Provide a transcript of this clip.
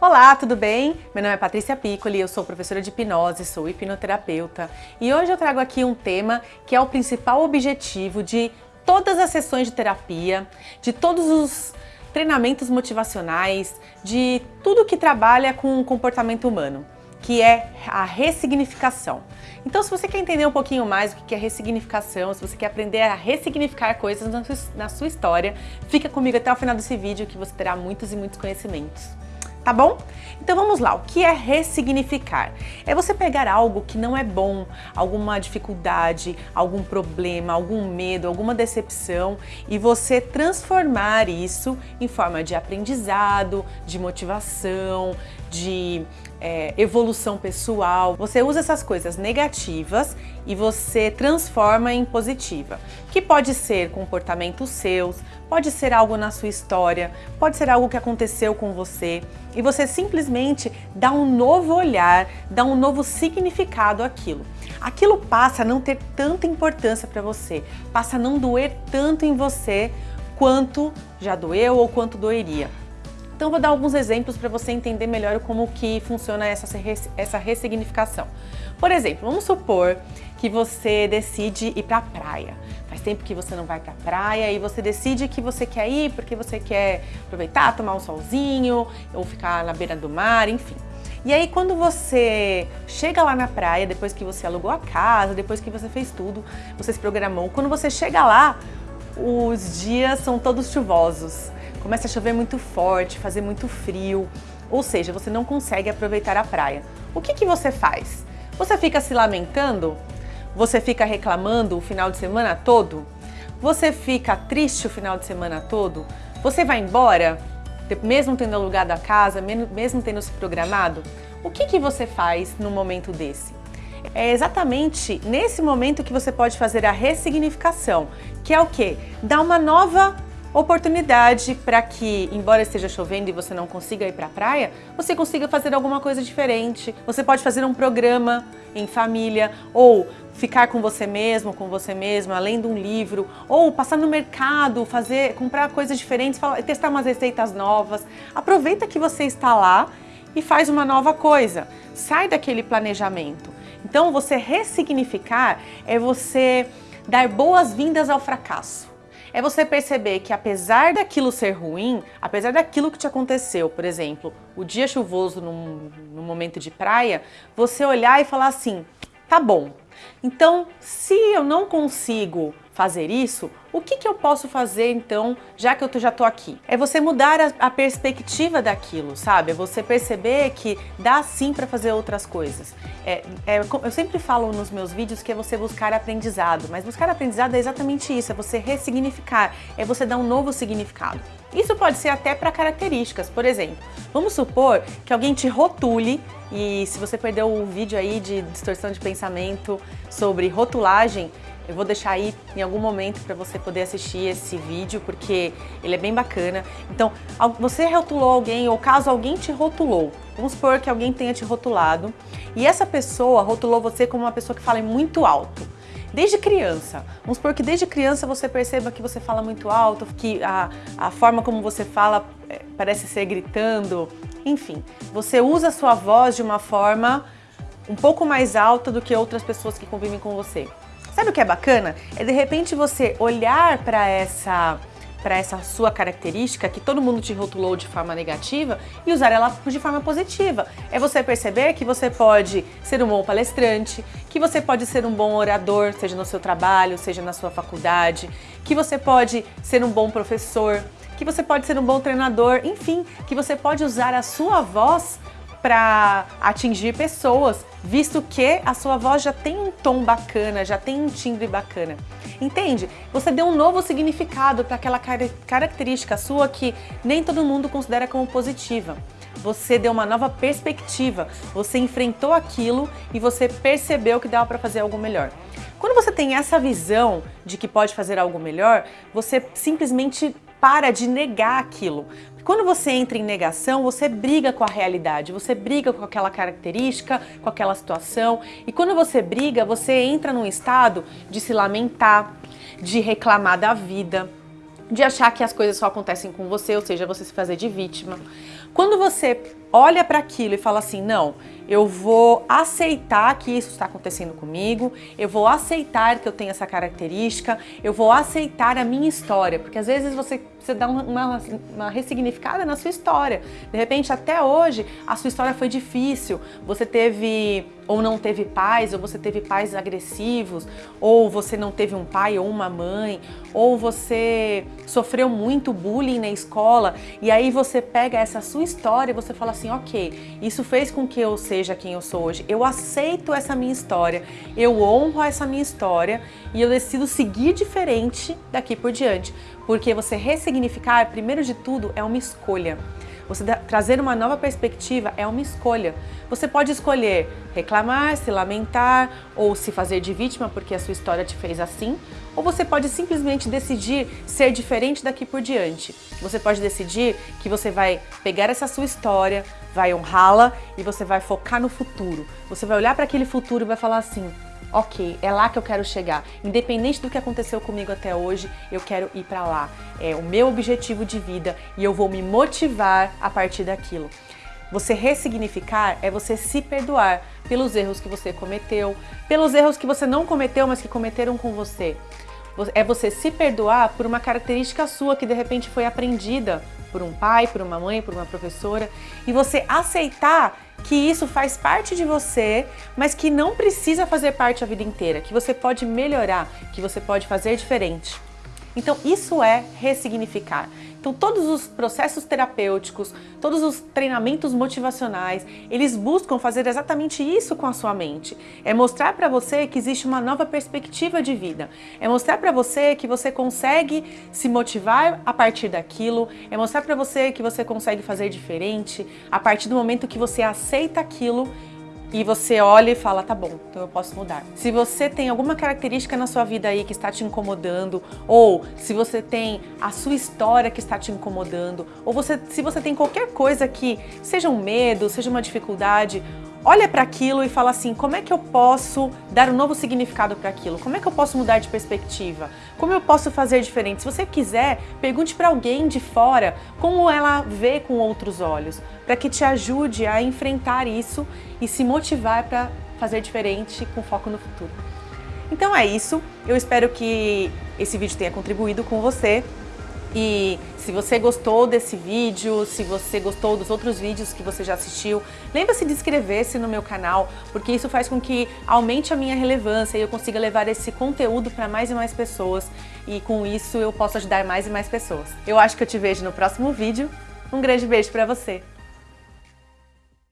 Olá, tudo bem? Meu nome é Patrícia Piccoli, eu sou professora de hipnose, sou hipnoterapeuta e hoje eu trago aqui um tema que é o principal objetivo de todas as sessões de terapia, de todos os treinamentos motivacionais, de tudo que trabalha com o comportamento humano, que é a ressignificação. Então, se você quer entender um pouquinho mais o que é ressignificação, se você quer aprender a ressignificar coisas na sua história, fica comigo até o final desse vídeo que você terá muitos e muitos conhecimentos tá bom? Então vamos lá, o que é ressignificar? É você pegar algo que não é bom, alguma dificuldade, algum problema, algum medo, alguma decepção e você transformar isso em forma de aprendizado, de motivação, de é, evolução pessoal. Você usa essas coisas negativas e você transforma em positiva, que pode ser comportamentos seus, pode ser algo na sua história, pode ser algo que aconteceu com você e você simplesmente dá um novo olhar, dá um novo significado àquilo. Aquilo passa a não ter tanta importância para você, passa a não doer tanto em você quanto já doeu ou quanto doeria. Então vou dar alguns exemplos para você entender melhor como que funciona essa, essa ressignificação. Por exemplo, vamos supor que você decide ir para a praia. Faz tempo que você não vai para a praia e você decide que você quer ir porque você quer aproveitar, tomar um solzinho ou ficar na beira do mar, enfim. E aí quando você chega lá na praia, depois que você alugou a casa, depois que você fez tudo, você se programou, quando você chega lá, os dias são todos chuvosos começa a chover muito forte, fazer muito frio, ou seja, você não consegue aproveitar a praia. O que, que você faz? Você fica se lamentando? Você fica reclamando o final de semana todo? Você fica triste o final de semana todo? Você vai embora, mesmo tendo alugado a casa, mesmo tendo se programado? O que, que você faz no momento desse? É exatamente nesse momento que você pode fazer a ressignificação, que é o quê? Dar uma nova oportunidade para que, embora esteja chovendo e você não consiga ir para a praia, você consiga fazer alguma coisa diferente. Você pode fazer um programa em família ou ficar com você mesmo, com você mesma, além de um livro, ou passar no mercado, fazer, comprar coisas diferentes, testar umas receitas novas. Aproveita que você está lá e faz uma nova coisa. Sai daquele planejamento. Então, você ressignificar é você dar boas-vindas ao fracasso é você perceber que apesar daquilo ser ruim, apesar daquilo que te aconteceu, por exemplo, o dia chuvoso num, num momento de praia, você olhar e falar assim, tá bom, então se eu não consigo fazer isso, o que, que eu posso fazer então, já que eu já tô aqui? É você mudar a, a perspectiva daquilo, sabe? É você perceber que dá sim para fazer outras coisas. É, é, eu sempre falo nos meus vídeos que é você buscar aprendizado, mas buscar aprendizado é exatamente isso, é você ressignificar, é você dar um novo significado. Isso pode ser até para características, por exemplo, vamos supor que alguém te rotule e se você perdeu o vídeo aí de distorção de pensamento sobre rotulagem, eu vou deixar aí em algum momento para você poder assistir esse vídeo, porque ele é bem bacana. Então, você rotulou alguém, ou caso alguém te rotulou, vamos supor que alguém tenha te rotulado, e essa pessoa rotulou você como uma pessoa que fala muito alto. Desde criança, vamos supor que desde criança você perceba que você fala muito alto, que a, a forma como você fala é, parece ser gritando, enfim. Você usa a sua voz de uma forma um pouco mais alta do que outras pessoas que convivem com você. Sabe o que é bacana? É de repente você olhar para essa para essa sua característica que todo mundo te rotulou de forma negativa e usar ela de forma positiva. É você perceber que você pode ser um bom palestrante, que você pode ser um bom orador, seja no seu trabalho, seja na sua faculdade, que você pode ser um bom professor, que você pode ser um bom treinador, enfim, que você pode usar a sua voz para atingir pessoas, visto que a sua voz já tem um tom bacana, já tem um timbre bacana. Entende? Você deu um novo significado para aquela característica sua que nem todo mundo considera como positiva. Você deu uma nova perspectiva, você enfrentou aquilo e você percebeu que dava para fazer algo melhor. Quando você tem essa visão de que pode fazer algo melhor, você simplesmente para de negar aquilo. Quando você entra em negação, você briga com a realidade, você briga com aquela característica, com aquela situação. E quando você briga, você entra num estado de se lamentar, de reclamar da vida, de achar que as coisas só acontecem com você, ou seja, você se fazer de vítima. Quando você olha para aquilo e fala assim, não, eu vou aceitar que isso está acontecendo comigo, eu vou aceitar que eu tenho essa característica, eu vou aceitar a minha história, porque às vezes você, você dá uma, uma ressignificada na sua história. De repente, até hoje, a sua história foi difícil, você teve ou não teve pais, ou você teve pais agressivos, ou você não teve um pai ou uma mãe, ou você sofreu muito bullying na escola, e aí você pega essa sua história e você fala assim, ok, isso fez com que eu seja seja quem eu sou hoje. Eu aceito essa minha história, eu honro essa minha história e eu decido seguir diferente daqui por diante. Porque você ressignificar, primeiro de tudo, é uma escolha. Você trazer uma nova perspectiva é uma escolha. Você pode escolher reclamar, se lamentar ou se fazer de vítima porque a sua história te fez assim, ou você pode simplesmente decidir ser diferente daqui por diante. Você pode decidir que você vai pegar essa sua história, vai honrá-la e você vai focar no futuro. Você vai olhar para aquele futuro e vai falar assim, ok, é lá que eu quero chegar. Independente do que aconteceu comigo até hoje, eu quero ir para lá. É o meu objetivo de vida e eu vou me motivar a partir daquilo. Você ressignificar é você se perdoar pelos erros que você cometeu, pelos erros que você não cometeu, mas que cometeram com você. É você se perdoar por uma característica sua que de repente foi aprendida por um pai, por uma mãe, por uma professora, e você aceitar que isso faz parte de você, mas que não precisa fazer parte a vida inteira, que você pode melhorar, que você pode fazer diferente. Então isso é ressignificar. Então todos os processos terapêuticos, todos os treinamentos motivacionais, eles buscam fazer exatamente isso com a sua mente. É mostrar para você que existe uma nova perspectiva de vida. É mostrar para você que você consegue se motivar a partir daquilo. É mostrar para você que você consegue fazer diferente a partir do momento que você aceita aquilo e você olha e fala, tá bom, então eu posso mudar. Se você tem alguma característica na sua vida aí que está te incomodando, ou se você tem a sua história que está te incomodando, ou você, se você tem qualquer coisa que seja um medo, seja uma dificuldade, olha para aquilo e fala assim, como é que eu posso dar um novo significado para aquilo? Como é que eu posso mudar de perspectiva? Como eu posso fazer diferente? Se você quiser, pergunte para alguém de fora como ela vê com outros olhos, para que te ajude a enfrentar isso e se motivar para fazer diferente com foco no futuro. Então é isso, eu espero que esse vídeo tenha contribuído com você. E se você gostou desse vídeo, se você gostou dos outros vídeos que você já assistiu, lembre-se de inscrever-se no meu canal, porque isso faz com que aumente a minha relevância e eu consiga levar esse conteúdo para mais e mais pessoas e com isso eu posso ajudar mais e mais pessoas. Eu acho que eu te vejo no próximo vídeo. Um grande beijo para você!